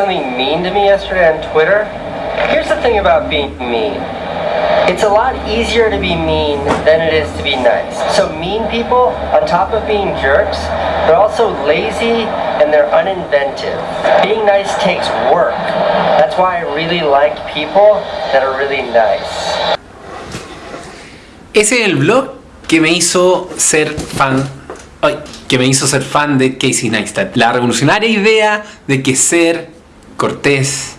something mean to me yesterday on Twitter. Here's the thing about being mean. It's a lot easier to be mean than it is to be nice. So mean people, on top of being jerks, they're also lazy and they're uninventive. Being nice takes work. That's why I really like people that are really nice. Ese es el blog que me hizo ser fan. Ay, que me hizo ser fan de Casey Neistat. La revolucionaria idea de que ser cortés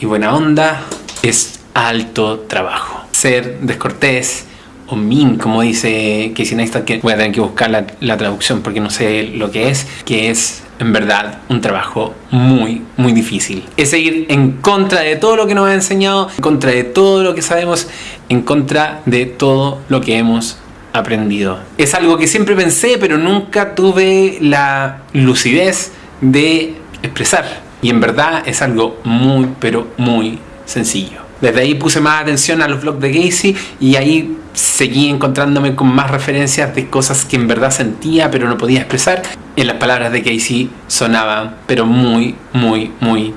y buena onda es alto trabajo. Ser descortés o mean, como dice Casey Neistat, que voy a tener que buscar la traducción porque no sé lo que es, que es en verdad un trabajo muy, muy difícil. Es seguir en contra de todo lo que nos ha enseñado, en contra de todo lo que sabemos, en contra de todo lo que hemos aprendido. Es algo que siempre pensé, pero nunca tuve la lucidez de expresar. Y en verdad es algo muy, pero muy sencillo. Desde ahí puse más atención a los blogs de Casey y ahí seguí encontrándome con más referencias de cosas que en verdad sentía pero no podía expresar. En las palabras de Casey sonaban pero muy, muy, muy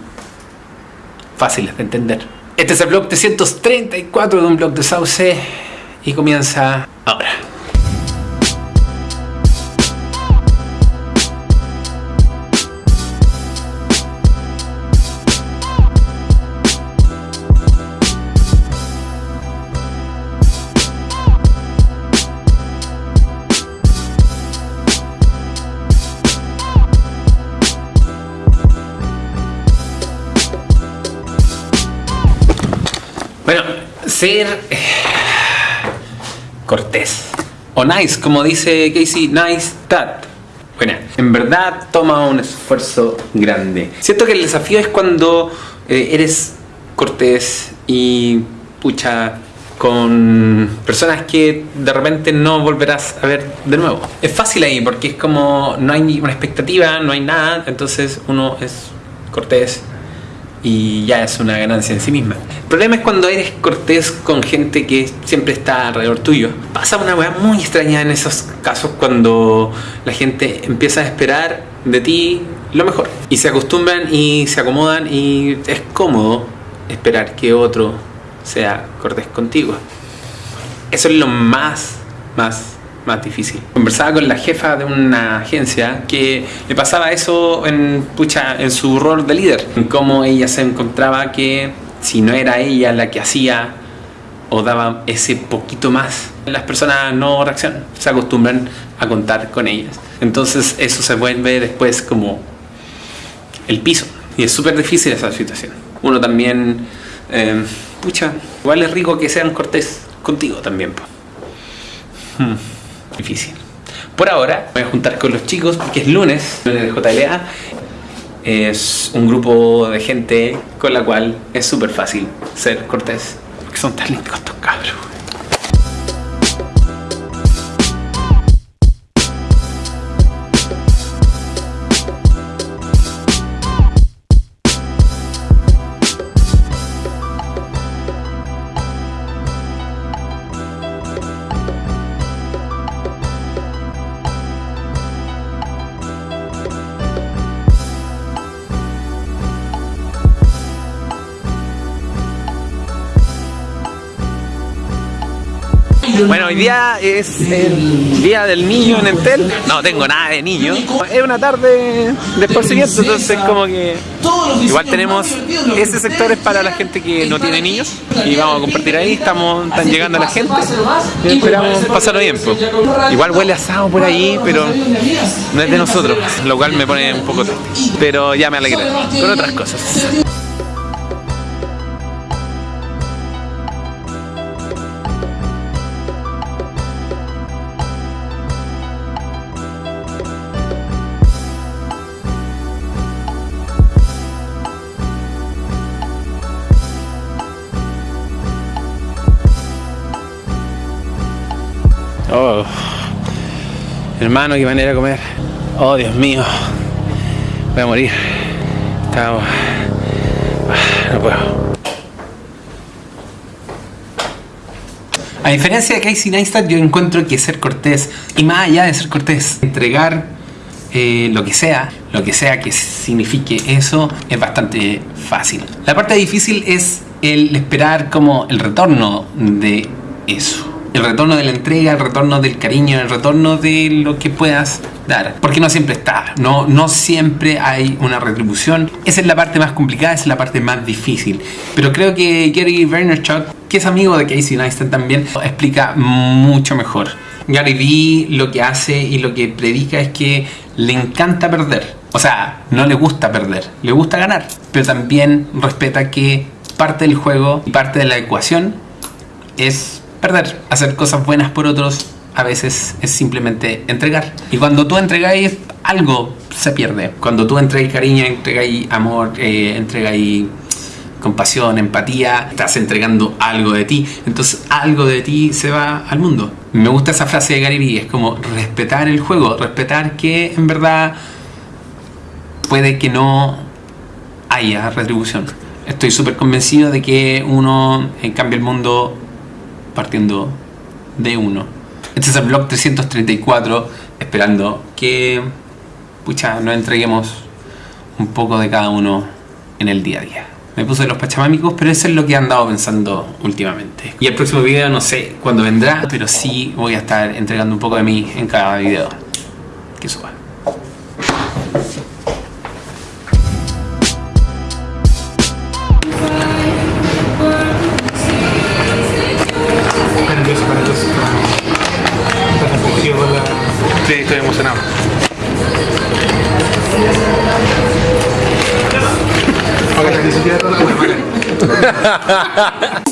fáciles de entender. Este es el blog 334 de un blog de Sauce y comienza ahora. Bueno, ser eh, cortés o nice, como dice Casey, nice that. Bueno, en verdad toma un esfuerzo grande. Siento que el desafío es cuando eh, eres cortés y pucha con personas que de repente no volverás a ver de nuevo. Es fácil ahí porque es como no hay una expectativa, no hay nada, entonces uno es cortés y ya es una ganancia en sí misma. El problema es cuando eres cortés con gente que siempre está alrededor tuyo. Pasa una weá muy extraña en esos casos cuando la gente empieza a esperar de ti lo mejor. Y se acostumbran y se acomodan y es cómodo esperar que otro sea cortés contigo. Eso es lo más, más más difícil. Conversaba con la jefa de una agencia que le pasaba eso en, pucha, en su rol de líder, en cómo ella se encontraba que si no era ella la que hacía o daba ese poquito más, las personas no reaccionan, se acostumbran a contar con ellas. Entonces eso se vuelve después como el piso y es súper difícil esa situación. Uno también, eh, pucha, igual es rico que sean cortés contigo también. Hmm difícil. Por ahora voy a juntar con los chicos porque es lunes, lunes de JLA. Es un grupo de gente con la cual es súper fácil ser cortés. Porque son tan lindos estos cabros. Bueno, hoy día es el día del niño en Entel. No tengo nada de niño. Es una tarde de esparcimiento, entonces como que igual tenemos ese sector es para la gente que no tiene niños y vamos a compartir ahí, estamos están llegando la gente esperamos pasarlo bien. pues. Igual huele asado por ahí, pero no es de nosotros, lo cual me pone un poco triste. Pero ya me alegré con otras cosas. Hermano, qué manera de comer. Oh, Dios mío. Voy a morir. Estaba... Ah, No puedo. A diferencia de Casey Neistat, yo encuentro que ser cortés, y más allá de ser cortés, entregar eh, lo que sea, lo que sea que signifique eso, es bastante fácil. La parte difícil es el esperar como el retorno de eso. El retorno de la entrega, el retorno del cariño, el retorno de lo que puedas dar. Porque no siempre está, no, no siempre hay una retribución. Esa es la parte más complicada, esa es la parte más difícil. Pero creo que Gary Vaynerchuk, que es amigo de Casey Neistat también, explica mucho mejor. Gary Vee lo que hace y lo que predica es que le encanta perder. O sea, no le gusta perder, le gusta ganar. Pero también respeta que parte del juego y parte de la ecuación es perder. Hacer cosas buenas por otros a veces es simplemente entregar. Y cuando tú entregáis algo, se pierde. Cuando tú entregáis cariño, entregáis amor, eh, entregáis compasión, empatía, estás entregando algo de ti, entonces algo de ti se va al mundo. Me gusta esa frase de Gary es como respetar el juego, respetar que en verdad puede que no haya retribución. Estoy súper convencido de que uno cambia el mundo partiendo de uno. Este es el blog 334, esperando que pucha, nos entreguemos un poco de cada uno en el día a día. Me puse los pachamámicos, pero eso es lo que he andado pensando últimamente. Y el próximo video no sé cuándo vendrá, pero sí voy a estar entregando un poco de mí en cada video que suba. Afligido por la... Sí, estoy emocionado. Que ni siquiera toda la